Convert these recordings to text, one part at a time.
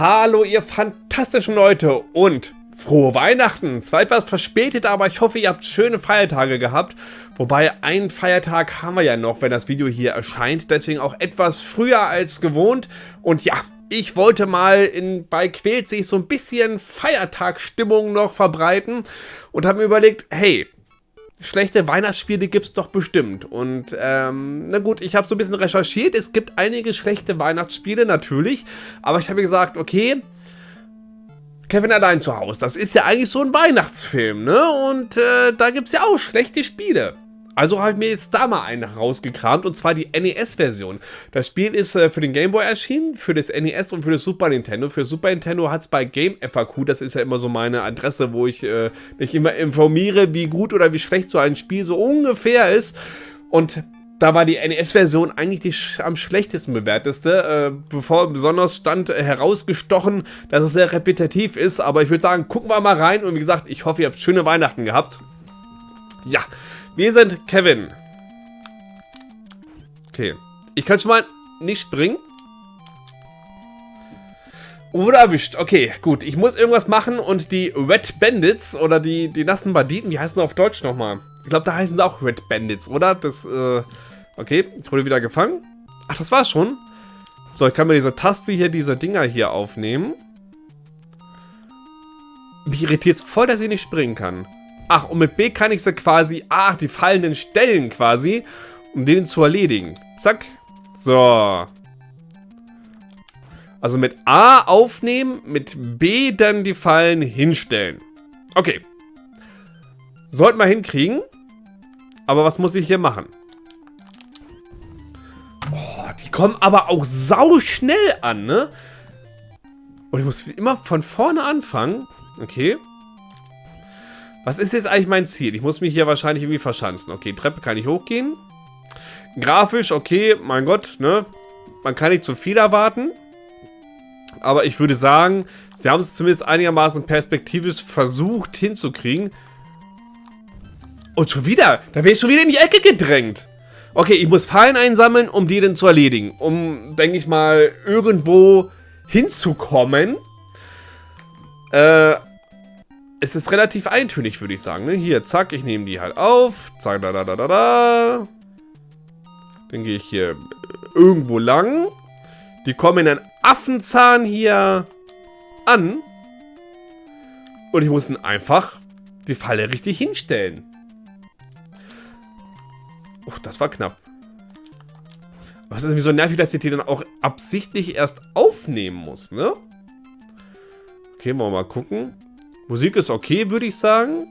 Hallo ihr fantastischen Leute und frohe Weihnachten. Zwar etwas verspätet, aber ich hoffe ihr habt schöne Feiertage gehabt. Wobei einen Feiertag haben wir ja noch, wenn das Video hier erscheint. Deswegen auch etwas früher als gewohnt. Und ja, ich wollte mal in, bei Quält sich so ein bisschen Feiertagsstimmung noch verbreiten. Und habe mir überlegt, hey, schlechte Weihnachtsspiele gibt es doch bestimmt. Und ähm, na gut, ich habe so ein bisschen recherchiert. Es gibt einige schlechte Weihnachtsspiele, natürlich. Aber ich habe gesagt, okay, Kevin allein zu Hause, das ist ja eigentlich so ein Weihnachtsfilm, ne? Und äh, da gibt es ja auch schlechte Spiele. Also habe ich mir jetzt da mal einen rausgekramt und zwar die NES-Version. Das Spiel ist äh, für den Game Boy erschienen, für das NES und für das Super Nintendo. Für Super Nintendo hat es bei Game FAQ, das ist ja immer so meine Adresse, wo ich äh, mich immer informiere, wie gut oder wie schlecht so ein Spiel so ungefähr ist. Und da war die NES-Version eigentlich die am schlechtesten bewerteste. Äh, bevor besonders stand äh, herausgestochen, dass es sehr repetitiv ist. Aber ich würde sagen, gucken wir mal rein. Und wie gesagt, ich hoffe, ihr habt schöne Weihnachten gehabt. Ja, wir sind Kevin. Okay. Ich kann schon mal nicht springen. Oder erwischt. Okay, gut. Ich muss irgendwas machen und die Red Bandits oder die, die nassen Banditen, wie heißen sie auf Deutsch nochmal? Ich glaube, da heißen sie auch Red Bandits, oder? Das, äh... Okay, ich wurde wieder gefangen. Ach, das war's schon. So, ich kann mir diese Taste hier, diese Dinger hier aufnehmen. Mich irritiert es voll, dass ich nicht springen kann. Ach, und mit B kann ich sie quasi, ach, die fallenden Stellen quasi, um den zu erledigen. Zack. So. Also mit A aufnehmen, mit B dann die Fallen hinstellen. Okay. Sollten wir hinkriegen. Aber was muss ich hier machen? Oh, die kommen aber auch sau schnell an, ne? Und ich muss immer von vorne anfangen. Okay. Was ist jetzt eigentlich mein Ziel? Ich muss mich hier wahrscheinlich irgendwie verschanzen. Okay, Treppe kann ich hochgehen. Grafisch, okay, mein Gott, ne? Man kann nicht zu viel erwarten. Aber ich würde sagen, sie haben es zumindest einigermaßen perspektivisch versucht hinzukriegen. Und schon wieder, da wäre ich schon wieder in die Ecke gedrängt. Okay, ich muss Fallen einsammeln, um die dann zu erledigen. Um, denke ich mal, irgendwo hinzukommen. Äh, es ist relativ eintönig, würde ich sagen. Ne? Hier, zack, ich nehme die halt auf. Zack, da, da, da, da, da. Dann gehe ich hier irgendwo lang. Die kommen in einen Affenzahn hier an. Und ich muss dann einfach die Falle richtig hinstellen. Oh, das war knapp. Was ist irgendwie so nervig, dass ich die dann auch absichtlich erst aufnehmen muss, ne? Okay, wollen wir mal gucken. Musik ist okay, würde ich sagen.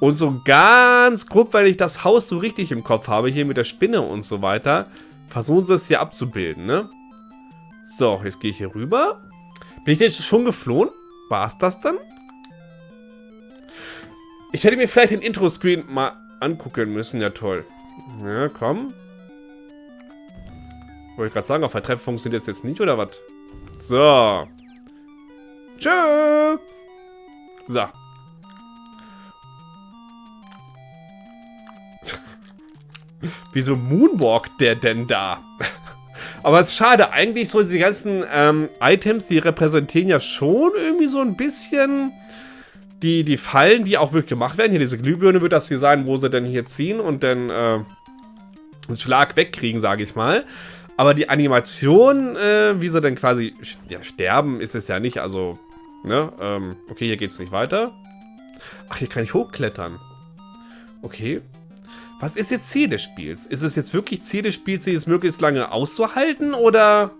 Und so ganz grob, weil ich das Haus so richtig im Kopf habe, hier mit der Spinne und so weiter, versuchen sie es hier abzubilden, ne? So, jetzt gehe ich hier rüber. Bin ich jetzt schon geflohen? War es das dann? Ich hätte mir vielleicht den Intro-Screen mal angucken müssen. Ja, toll. Ja, komm. Wollte ich gerade sagen, auf der Treppe funktioniert das jetzt nicht, oder was? So. Tschö. So. Wieso moonwalkt der denn da? Aber es ist schade, eigentlich so die ganzen ähm, Items, die repräsentieren ja schon irgendwie so ein bisschen die, die Fallen, die auch wirklich gemacht werden. Hier diese Glühbirne wird das hier sein, wo sie dann hier ziehen und dann äh, einen Schlag wegkriegen, sage ich mal. Aber die Animation, äh, wie sie dann quasi ja, sterben, ist es ja nicht. Also Ne? Ähm, okay, hier geht es nicht weiter. Ach, hier kann ich hochklettern. Okay. Was ist jetzt Ziel des Spiels? Ist es jetzt wirklich Ziel des Spiels, sie es möglichst lange auszuhalten, oder...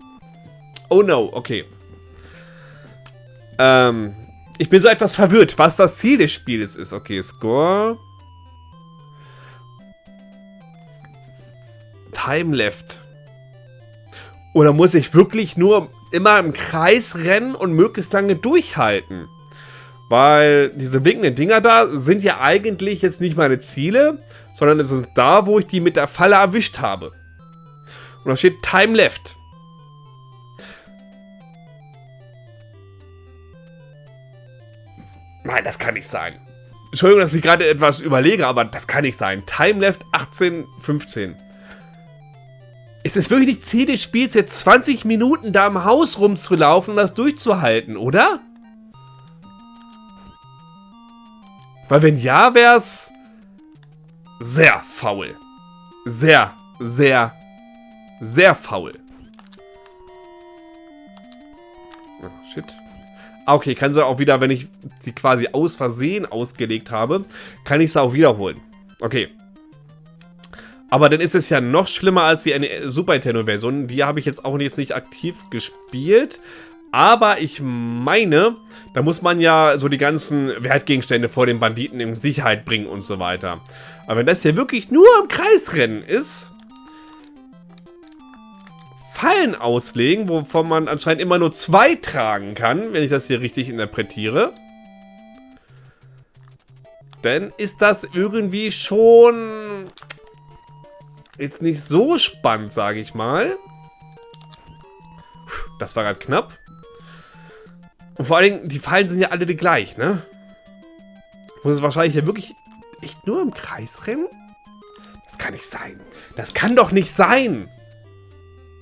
Oh no, okay. Ähm, ich bin so etwas verwirrt, was das Ziel des Spiels ist. Okay, Score. Time left. Oder muss ich wirklich nur immer im Kreis rennen und möglichst lange durchhalten. Weil diese blinkenden Dinger da sind ja eigentlich jetzt nicht meine Ziele, sondern es ist da, wo ich die mit der Falle erwischt habe. Und da steht Time Left. Nein, das kann nicht sein. Entschuldigung, dass ich gerade etwas überlege, aber das kann nicht sein. Time Left 18, 15. Es ist wirklich nicht Ziel des Spiels, jetzt 20 Minuten da im Haus rumzulaufen und das durchzuhalten, oder? Weil wenn ja, wäre es sehr faul. Sehr, sehr, sehr faul. Oh, shit. Ah, okay, kann sie auch wieder, wenn ich sie quasi aus Versehen ausgelegt habe, kann ich sie auch wiederholen. Okay. Aber dann ist es ja noch schlimmer als die Super Nintendo-Version. Die habe ich jetzt auch jetzt nicht aktiv gespielt. Aber ich meine, da muss man ja so die ganzen Wertgegenstände vor den Banditen in Sicherheit bringen und so weiter. Aber wenn das hier wirklich nur im Kreisrennen ist, Fallen auslegen, wovon man anscheinend immer nur zwei tragen kann, wenn ich das hier richtig interpretiere, dann ist das irgendwie schon jetzt nicht so spannend, sage ich mal. Das war gerade knapp. Und vor allen Dingen, die Fallen sind ja alle gleich, ne? Muss es wahrscheinlich ja wirklich echt nur im Kreis rennen? Das kann nicht sein. Das kann doch nicht sein.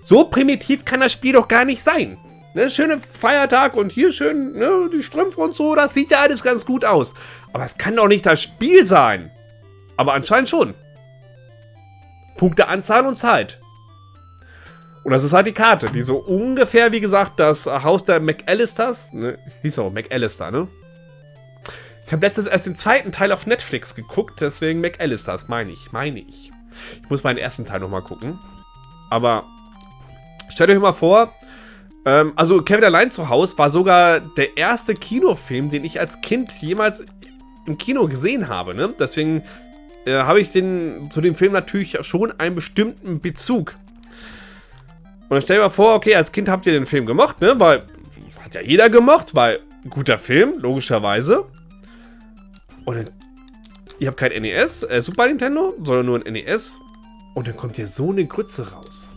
So primitiv kann das Spiel doch gar nicht sein. Ne, schöne Feiertag und hier schön ne, die Strümpfe und so, das sieht ja alles ganz gut aus. Aber es kann doch nicht das Spiel sein. Aber anscheinend schon. Punkteanzahl und Zeit. Und das ist halt die Karte, die so ungefähr, wie gesagt, das Haus der McAllisters, ne, hieß auch McAllister, ne? Ich habe letztens erst den zweiten Teil auf Netflix geguckt, deswegen McAllisters, meine ich, meine ich. Ich muss meinen ersten Teil nochmal gucken. Aber stellt euch mal vor, ähm, also Kevin allein zu Hause war sogar der erste Kinofilm, den ich als Kind jemals im Kino gesehen habe, ne? Deswegen äh, habe ich den, zu dem Film natürlich schon einen bestimmten Bezug. Und dann stell dir mal vor, okay, als Kind habt ihr den Film gemocht, ne? Weil, hat ja jeder gemocht, weil guter Film, logischerweise. Und dann, ihr habt kein NES, äh, Super Nintendo, sondern nur ein NES. Und dann kommt hier so eine Grütze raus.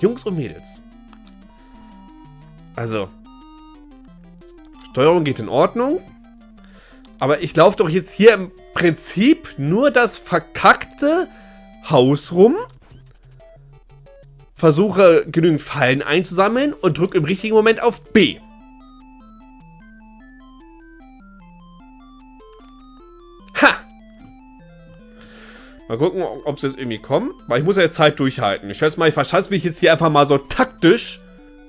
Jungs und Mädels. Also, Steuerung geht in Ordnung. Aber ich laufe doch jetzt hier im Prinzip nur das verkackte Haus rum versuche genügend Fallen einzusammeln und drücke im richtigen Moment auf B. Ha! Mal gucken, ob sie jetzt irgendwie kommen. Weil ich muss ja jetzt Zeit durchhalten. Ich schätze mal, ich verschanze mich jetzt hier einfach mal so taktisch.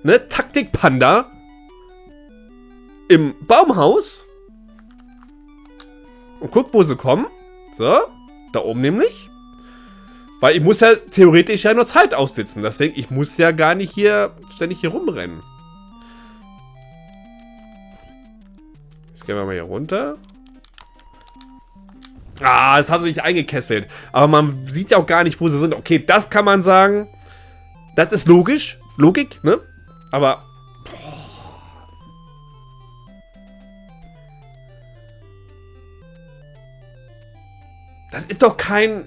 Ne? Taktik-Panda. Im Baumhaus. Und guck, wo sie kommen. So. Da oben nämlich. Weil ich muss ja theoretisch ja nur Zeit aussitzen. Deswegen, ich muss ja gar nicht hier ständig hier rumrennen. Jetzt gehen wir mal hier runter. Ah, das hat sich eingekesselt. Aber man sieht ja auch gar nicht, wo sie sind. Okay, das kann man sagen. Das ist logisch. Logik, ne? Aber... Das ist doch kein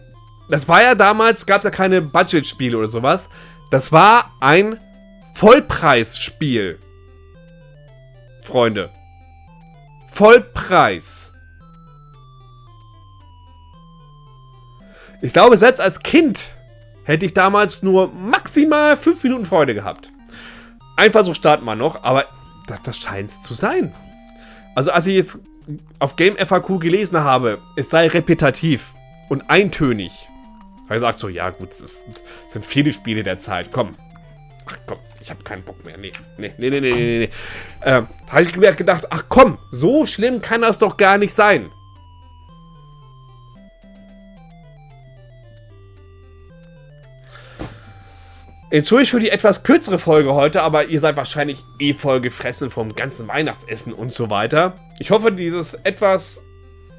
das war ja damals, gab es ja keine Budget-Spiele oder sowas. Das war ein Vollpreisspiel. Freunde. Vollpreis. Ich glaube, selbst als Kind hätte ich damals nur maximal 5 Minuten Freude gehabt. Ein Versuch starten wir noch, aber das, das scheint es zu sein. Also als ich jetzt auf Game FAQ gelesen habe, es sei repetitiv und eintönig. Weil sagt so, ja gut, das sind viele Spiele der Zeit, komm. Ach komm, ich habe keinen Bock mehr. Nee, nee, nee, nee, nee, nee. nee. Äh, habe ich mir gedacht, ach komm, so schlimm kann das doch gar nicht sein. Entschuldigt für die etwas kürzere Folge heute, aber ihr seid wahrscheinlich eh voll gefressen vom ganzen Weihnachtsessen und so weiter. Ich hoffe, dieses etwas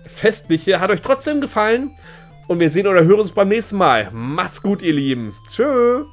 Festliche hat euch trotzdem gefallen. Und wir sehen oder hören uns beim nächsten Mal. Macht's gut, ihr Lieben. Tschö.